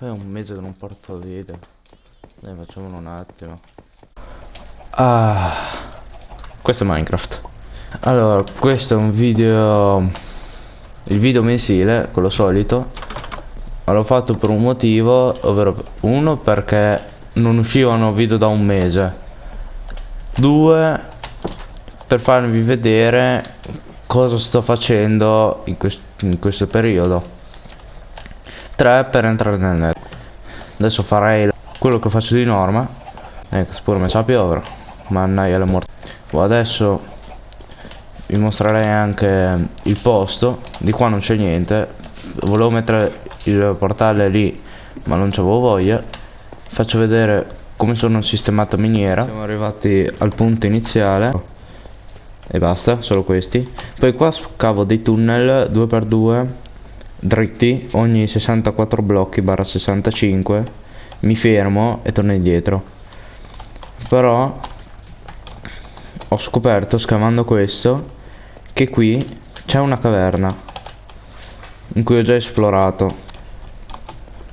È un mese che non porto video. Dai, facciamolo un attimo. Ah, questo è Minecraft. Allora, questo è un video... Il video mensile, quello solito. Ma l'ho fatto per un motivo, ovvero uno perché non uscivano video da un mese. Due, per farvi vedere cosa sto facendo in, quest in questo periodo. 3 per entrare nel net. Adesso farei quello che faccio di norma. Ecco spero sa piovere. Mannaia la morte. Oh, adesso vi mostrerei anche il posto. Di qua non c'è niente. Volevo mettere il portale lì ma non c'avevo voglia. Faccio vedere come sono sistemato miniera. Siamo arrivati al punto iniziale. E basta solo questi. Poi qua scavo dei tunnel 2x2 dritti ogni 64 blocchi barra 65 mi fermo e torno indietro. Però ho scoperto scavando questo che qui c'è una caverna in cui ho già esplorato.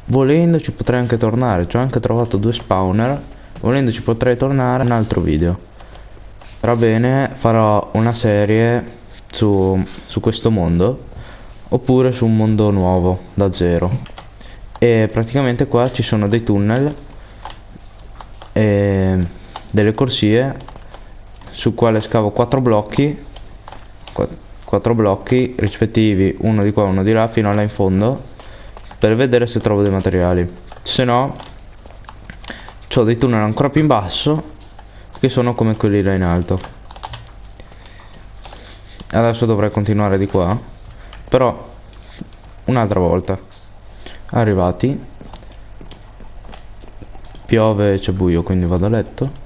Volendo ci potrei anche tornare ci ho anche trovato due spawner volendo ci potrei tornare in un altro video. Va bene farò una serie su, su questo mondo oppure su un mondo nuovo da zero. E praticamente qua ci sono dei tunnel e delle corsie su quale scavo quattro blocchi quattro blocchi rispettivi uno di qua uno di là fino là in fondo per vedere se trovo dei materiali. Se no ho dei tunnel ancora più in basso che sono come quelli là in alto. Adesso dovrei continuare di qua però un'altra volta arrivati piove c'è buio quindi vado a letto.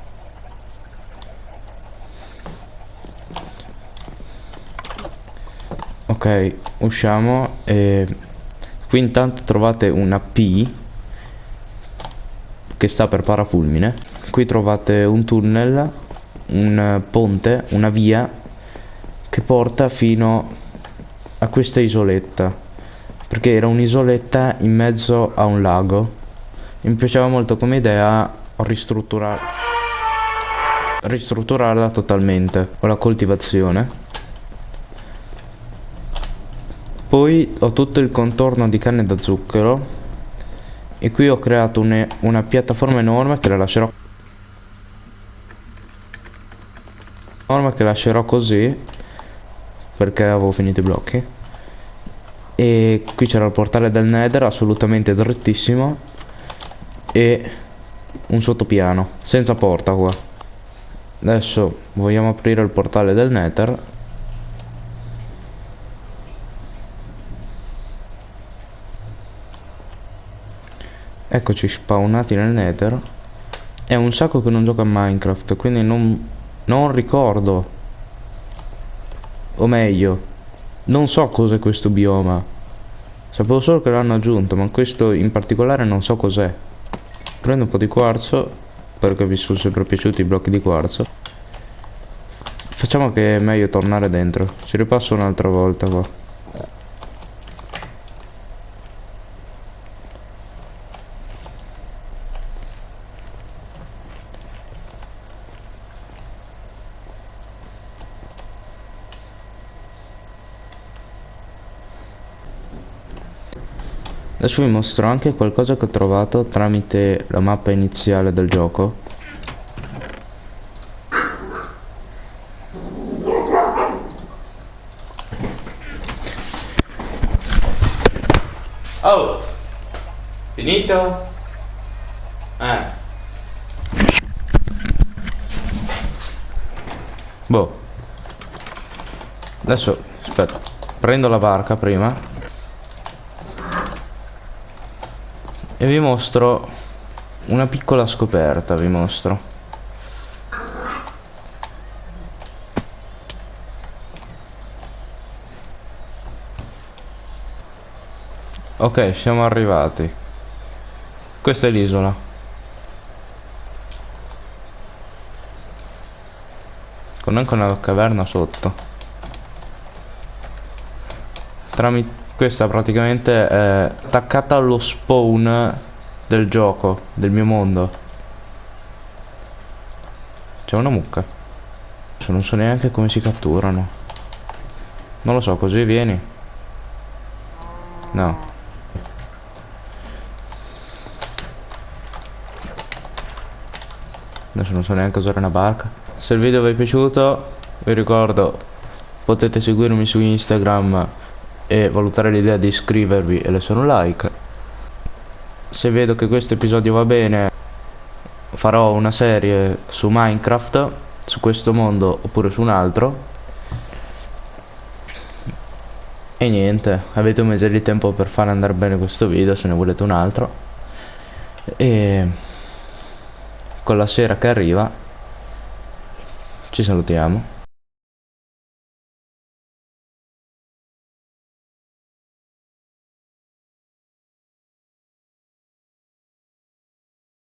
Ok usciamo e qui intanto trovate una P che sta per parafulmine. Qui trovate un tunnel un ponte una via che porta fino a questa isoletta perché era un'isoletta in mezzo a un lago. Mi piaceva molto come idea ristrutturare ristrutturarla totalmente con la coltivazione. Poi ho tutto il contorno di canne da zucchero e qui ho creato une, una piattaforma enorme che la lascerò enorme che lascerò così perché avevo finito i blocchi. E qui c'era il portale del nether assolutamente drittissimo e un sottopiano senza porta qua. Adesso vogliamo aprire il portale del nether. Eccoci spawnati nel nether. È un sacco che non gioco a minecraft quindi non, non ricordo o meglio, non so cos'è questo bioma. Sapevo solo che l'hanno aggiunto, ma questo in particolare non so cos'è. Prendo un po' di quarzo, perché vi sono sempre piaciuti i blocchi di quarzo. Facciamo che è meglio tornare dentro. Ci ripasso un'altra volta qua. Adesso vi mostro anche qualcosa che ho trovato tramite la mappa iniziale del gioco Oh! Finito? Eh Boh Adesso aspetta Prendo la barca prima e vi mostro una piccola scoperta vi mostro. Ok siamo arrivati. Questa è l'isola. Con anche una caverna sotto. Tramite questa praticamente è attaccata allo spawn del gioco, del mio mondo. C'è una mucca. Non so neanche come si catturano. Non lo so, così vieni. No. Adesso non so neanche usare una barca. Se il video vi è piaciuto, vi ricordo, potete seguirmi su Instagram e valutare l'idea di iscrivervi e lasciare un like. Se vedo che questo episodio va bene, farò una serie su Minecraft, su questo mondo oppure su un altro. E niente, avete un mese di tempo per far andare bene questo video se ne volete un altro. E con la sera che arriva ci salutiamo